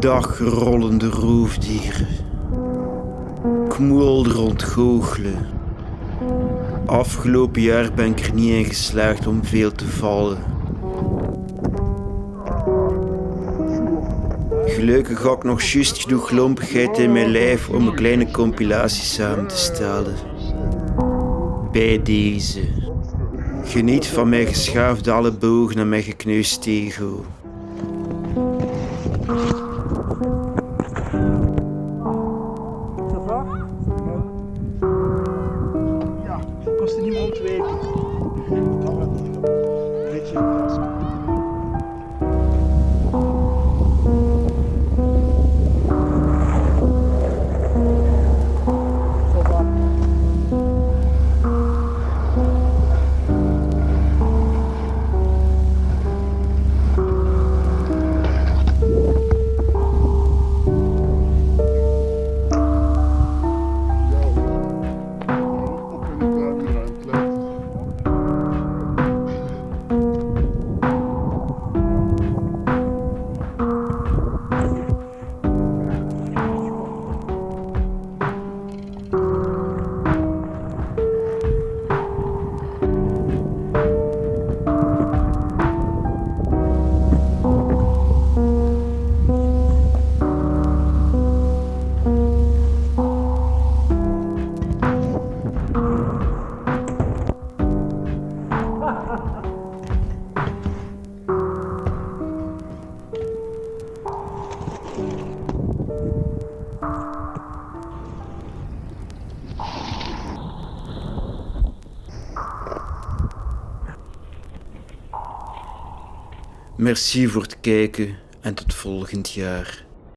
Dag rollende roofdieren. Kmoel ontgoochelen. Afgelopen jaar ben ik er niet in geslaagd om veel te vallen. Gelukkig had ik nog juist genoeg lompigheid in mijn lijf om een kleine compilatie samen te stellen. Bij deze. Geniet van mijn geschaafde allebogen en mijn gekneusd ego. Ja, kostte niet meer ontwijken. Merci voor het kijken en tot volgend jaar.